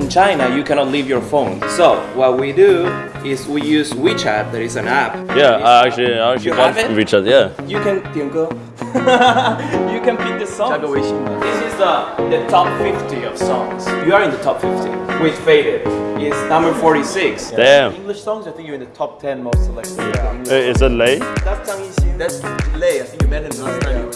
in China, you cannot leave your phone. So what we do is we use WeChat. There is an app. Yeah, I actually, I actually You got have it? Yeah. You can 点歌 You can pick the songs. This is the, the top 50 of songs. You are in the top 50 with Faded. It's number 46. Damn. English songs, I think you're in the top 10 most selected. Uh, Is it Lay? That's Zhang Yixing. That's Lay. I think you met him last time